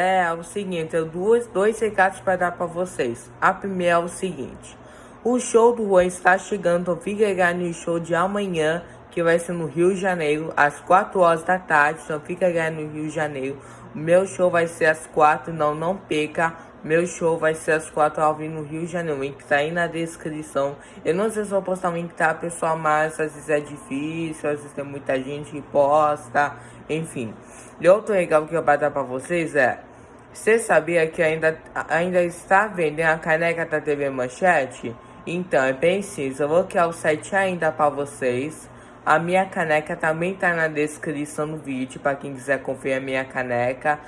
É, o seguinte, eu duas, dois recados para dar para vocês. A primeira é o seguinte. O show do Juan está chegando, fica ligado no show de amanhã, que vai ser no Rio de Janeiro, às 4 horas da tarde, então fica ligado no Rio de Janeiro. Meu show vai ser às 4, não, não perca. Meu show vai ser às 4 ao vivo no Rio de Janeiro. O link tá aí na descrição. Eu não sei se vou postar o link, tá, pessoal? Mas às vezes é difícil, às vezes tem muita gente que posta. Enfim. E outro legal que eu vou dar pra vocês é. Você sabia que ainda, ainda está vendendo a caneca da TV Manchete? Então, é bem simples. Eu vou criar o site ainda para vocês. A minha caneca também tá na descrição do vídeo para quem quiser conferir a minha caneca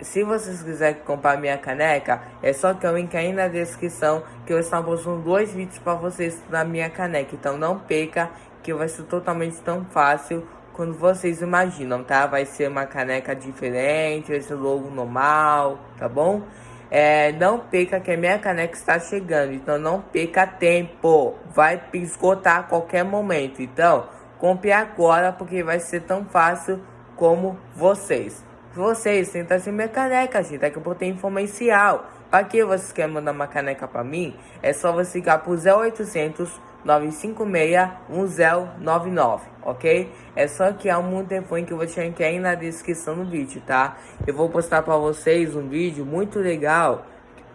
se vocês quiserem comprar minha caneca, é só que eu link aí na descrição que eu estou postando dois vídeos para vocês da minha caneca. Então não perca que vai ser totalmente tão fácil quando vocês imaginam, tá? Vai ser uma caneca diferente, vai ser logo normal, tá bom? É, não perca que a minha caneca está chegando, então não perca tempo. Vai esgotar a qualquer momento, então compre agora porque vai ser tão fácil como vocês. Vocês ser minha caneca, gente. Daqui a pouco tem informacial. Para que vocês querem mandar uma caneca para mim? É só você ligar pro 0800 956 1099, ok? É só que há um telefone que eu vou deixar aqui aí na descrição do vídeo, tá? Eu vou postar para vocês um vídeo muito legal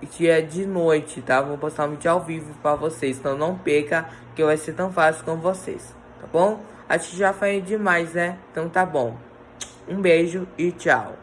que é de noite, tá? Vou postar um vídeo ao vivo para vocês, então não perca que vai ser tão fácil com vocês, tá bom? Acho que já foi demais, né? Então tá bom. Um beijo e tchau.